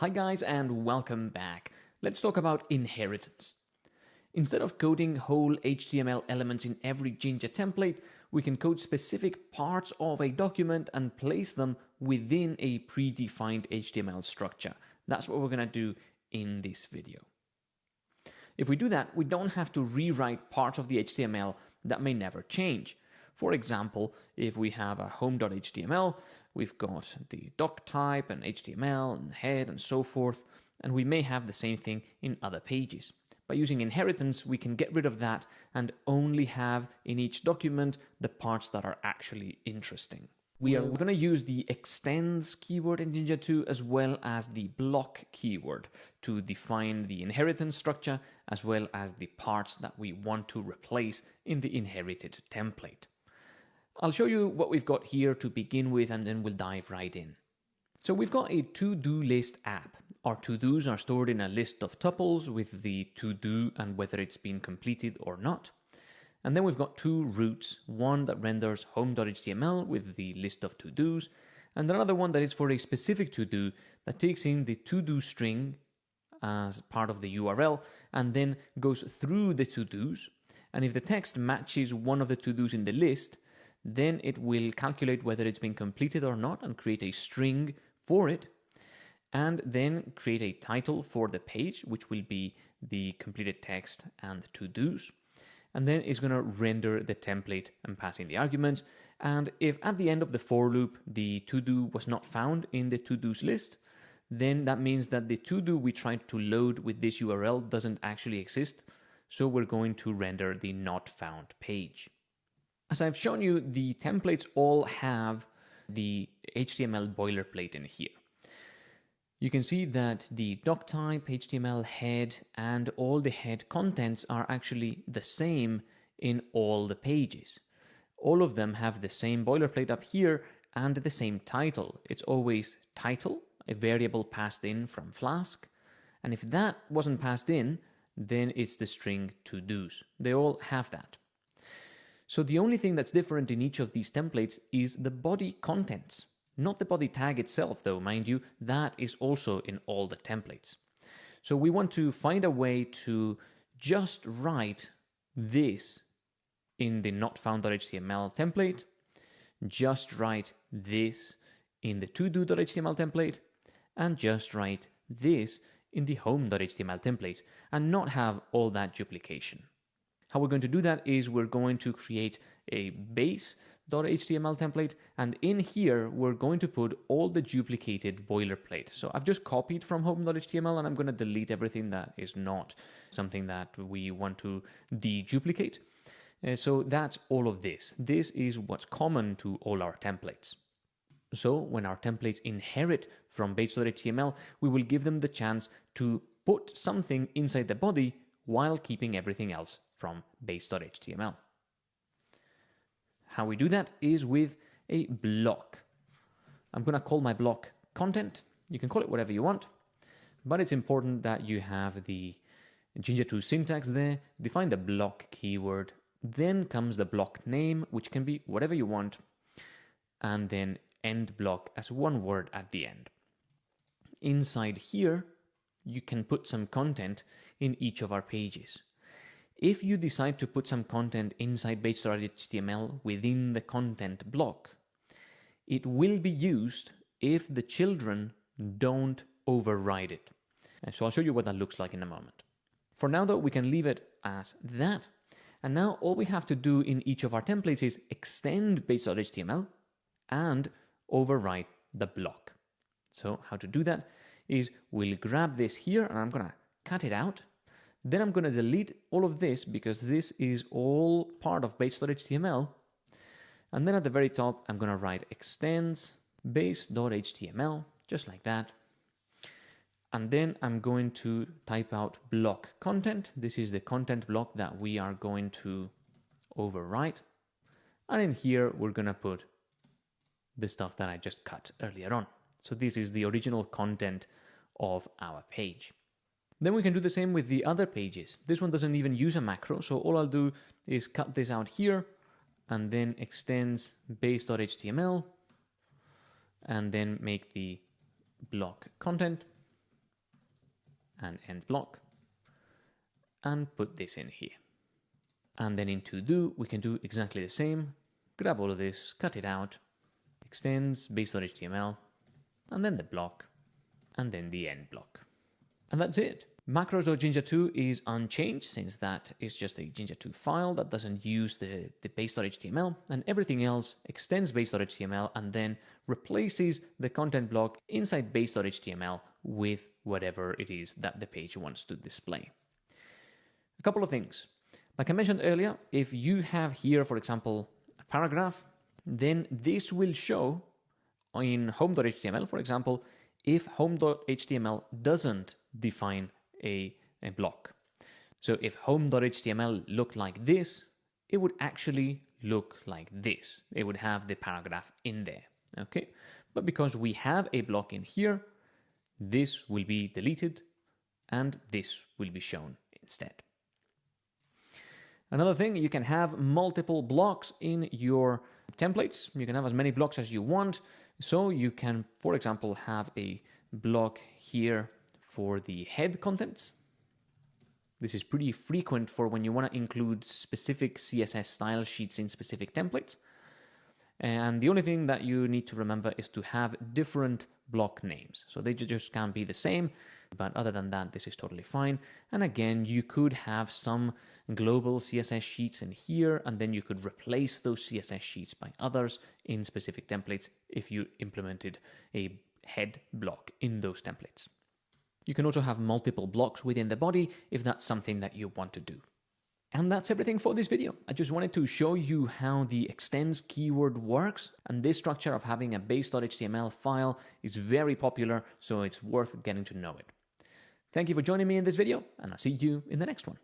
Hi guys and welcome back. Let's talk about inheritance. Instead of coding whole HTML elements in every Jinja template, we can code specific parts of a document and place them within a predefined HTML structure. That's what we're going to do in this video. If we do that, we don't have to rewrite parts of the HTML that may never change. For example, if we have a home.html, we've got the doc type and HTML and head and so forth, and we may have the same thing in other pages. By using inheritance, we can get rid of that and only have in each document the parts that are actually interesting. We are going to use the extends keyword in Jinja 2 as well as the block keyword to define the inheritance structure as well as the parts that we want to replace in the inherited template. I'll show you what we've got here to begin with and then we'll dive right in. So we've got a to-do list app. Our to-dos are stored in a list of tuples with the to-do and whether it's been completed or not. And then we've got two routes, one that renders home.html with the list of to-dos, and another one that is for a specific to-do that takes in the to-do string as part of the URL and then goes through the to-dos. And if the text matches one of the to-dos in the list, then it will calculate whether it's been completed or not and create a string for it, and then create a title for the page, which will be the completed text and to-dos. And then it's going to render the template and pass in the arguments. And if at the end of the for loop, the to-do was not found in the to-dos list, then that means that the to-do we tried to load with this URL doesn't actually exist. So we're going to render the not found page. As I've shown you, the templates all have the HTML boilerplate in here. You can see that the doc type, HTML head, and all the head contents are actually the same in all the pages. All of them have the same boilerplate up here and the same title. It's always title, a variable passed in from Flask. And if that wasn't passed in, then it's the string to do's. They all have that. So the only thing that's different in each of these templates is the body contents. Not the body tag itself though, mind you, that is also in all the templates. So we want to find a way to just write this in the not found.html template, just write this in the to-do.html template, and just write this in the home.html template, and not have all that duplication. How we're going to do that is we're going to create a base.html template and in here we're going to put all the duplicated boilerplate. So I've just copied from home.html and I'm going to delete everything that is not something that we want to deduplicate. Uh, so that's all of this. This is what's common to all our templates. So when our templates inherit from base.html, we will give them the chance to put something inside the body while keeping everything else from base.html. How we do that is with a block. I'm going to call my block content. You can call it whatever you want, but it's important that you have the Jinja 2 syntax there, define the block keyword, then comes the block name, which can be whatever you want, and then end block as one word at the end. Inside here, you can put some content in each of our pages. If you decide to put some content inside base.html within the content block, it will be used if the children don't override it. And so I'll show you what that looks like in a moment. For now though, we can leave it as that. And now all we have to do in each of our templates is extend base.html and override the block. So how to do that is we'll grab this here and I'm gonna cut it out then I'm to delete all of this because this is all part of base.html. And then at the very top, I'm to write extends base.html, just like that. And then I'm going to type out block content. This is the content block that we are going to overwrite. And in here, we're to put the stuff that I just cut earlier on. So this is the original content of our page. Then we can do the same with the other pages. This one doesn't even use a macro, so all I'll do is cut this out here and then extends base.html and then make the block content and end block and put this in here. And then in to do, we can do exactly the same. Grab all of this, cut it out, extends base.html, and then the block, and then the end block. And that's it. Macros.jinja2 is unchanged since that is just a Jinja2 file that doesn't use the, the base.html and everything else extends base.html and then replaces the content block inside base.html with whatever it is that the page wants to display. A couple of things. Like I mentioned earlier, if you have here, for example, a paragraph, then this will show in home.html, for example, if home.html doesn't define a, a block. So if home.html looked like this, it would actually look like this. It would have the paragraph in there, okay? But because we have a block in here, this will be deleted and this will be shown instead. Another thing, you can have multiple blocks in your templates. You can have as many blocks as you want. So you can, for example, have a block here for the head contents. This is pretty frequent for when you want to include specific CSS style sheets in specific templates. And the only thing that you need to remember is to have different block names. So they just can't be the same. But other than that, this is totally fine. And again, you could have some global CSS sheets in here, and then you could replace those CSS sheets by others in specific templates if you implemented a head block in those templates. You can also have multiple blocks within the body if that's something that you want to do. And that's everything for this video. I just wanted to show you how the extends keyword works. And this structure of having a base.html file is very popular, so it's worth getting to know it. Thank you for joining me in this video, and I'll see you in the next one.